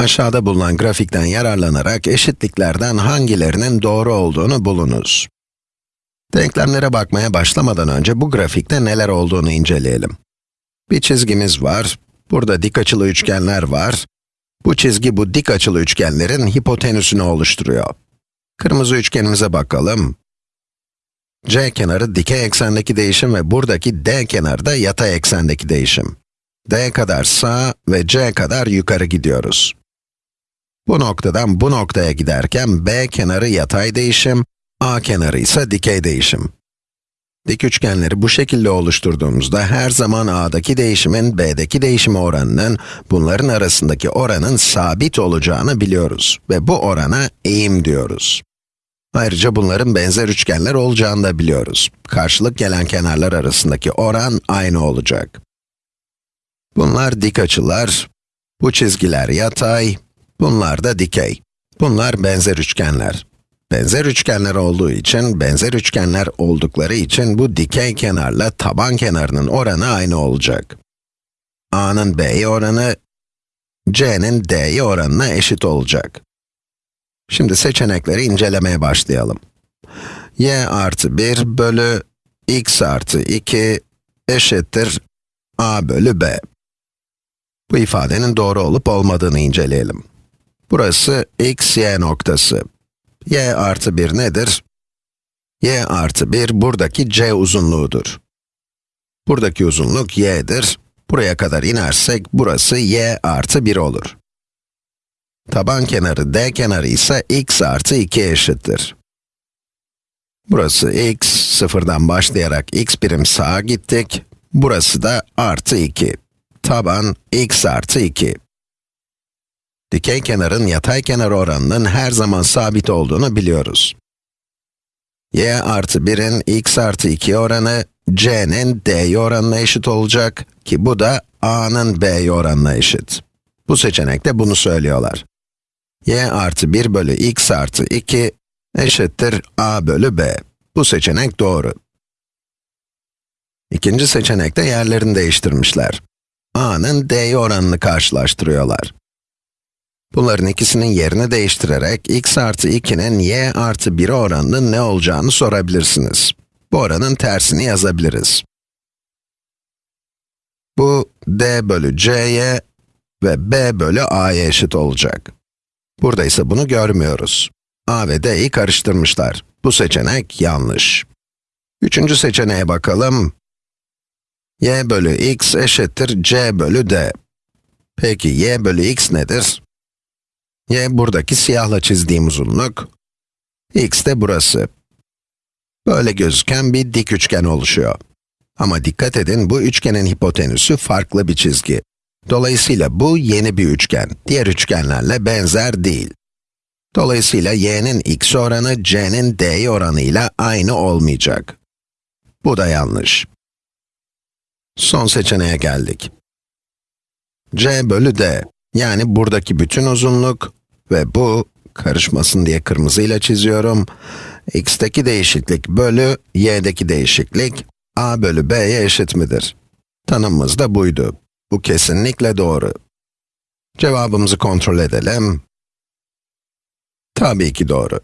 Aşağıda bulunan grafikten yararlanarak eşitliklerden hangilerinin doğru olduğunu bulunuz. Denklemlere bakmaya başlamadan önce bu grafikte neler olduğunu inceleyelim. Bir çizgimiz var, burada dik açılı üçgenler var. Bu çizgi bu dik açılı üçgenlerin hipotenüsünü oluşturuyor. Kırmızı üçgenimize bakalım. C kenarı dikey eksendeki değişim ve buradaki D kenarı da yatay eksendeki değişim. D kadar sağ ve C kadar yukarı gidiyoruz. Bu noktadan bu noktaya giderken B kenarı yatay değişim, A kenarı ise dikey değişim. Dik üçgenleri bu şekilde oluşturduğumuzda her zaman A'daki değişimin B'deki değişime oranının, bunların arasındaki oranın sabit olacağını biliyoruz ve bu orana eğim diyoruz. Ayrıca bunların benzer üçgenler olacağını da biliyoruz. Karşılık gelen kenarlar arasındaki oran aynı olacak. Bunlar dik açılar, bu çizgiler yatay, bunlar da dikey. Bunlar benzer üçgenler. Benzer üçgenler olduğu için, benzer üçgenler oldukları için bu dikey kenarla taban kenarının oranı aynı olacak. A'nın B'ye oranı, C'nin D'ye oranına eşit olacak. Şimdi seçenekleri incelemeye başlayalım. y artı 1 bölü x artı 2 eşittir a bölü b. Bu ifadenin doğru olup olmadığını inceleyelim. Burası x, y noktası. y artı 1 nedir? y artı 1 buradaki c uzunluğudur. Buradaki uzunluk y'dir. Buraya kadar inersek burası y artı 1 olur. Taban kenarı d kenarı ise x artı 2 eşittir. Burası x, sıfırdan başlayarak x birim sağa gittik. Burası da artı 2. Taban x artı 2. Dikey kenarın yatay kenar oranının her zaman sabit olduğunu biliyoruz. y artı 1'in x artı 2 oranı, c'nin d'ye oranına eşit olacak ki bu da a'nın b'ye oranına eşit. Bu seçenekte bunu söylüyorlar y artı 1 bölü x artı 2 eşittir a bölü b. Bu seçenek doğru. İkinci seçenekte yerlerini değiştirmişler. a'nın d'ye oranını karşılaştırıyorlar. Bunların ikisinin yerini değiştirerek x artı 2'nin y artı 1'e oranının ne olacağını sorabilirsiniz. Bu oranın tersini yazabiliriz. Bu d bölü c'ye ve b bölü a'ya eşit olacak. Burada ise bunu görmüyoruz. a ve d'yi karıştırmışlar. Bu seçenek yanlış. Üçüncü seçeneğe bakalım. y bölü x eşittir c bölü d. Peki y bölü x nedir? Y buradaki siyahla çizdiğim uzunluk. x de burası. Böyle gözüken bir dik üçgen oluşuyor. Ama dikkat edin, bu üçgenin hipotenüsü farklı bir çizgi. Dolayısıyla bu yeni bir üçgen, diğer üçgenlerle benzer değil. Dolayısıyla y'nin x oranı, c'nin d oranıyla aynı olmayacak. Bu da yanlış. Son seçeneğe geldik. c bölü d, yani buradaki bütün uzunluk ve bu, karışmasın diye kırmızıyla çiziyorum, x'teki değişiklik bölü y'deki değişiklik, a bölü b'ye eşit midir? Tanımımız da buydu. Bu kesinlikle doğru. Cevabımızı kontrol edelim. Tabii ki doğru.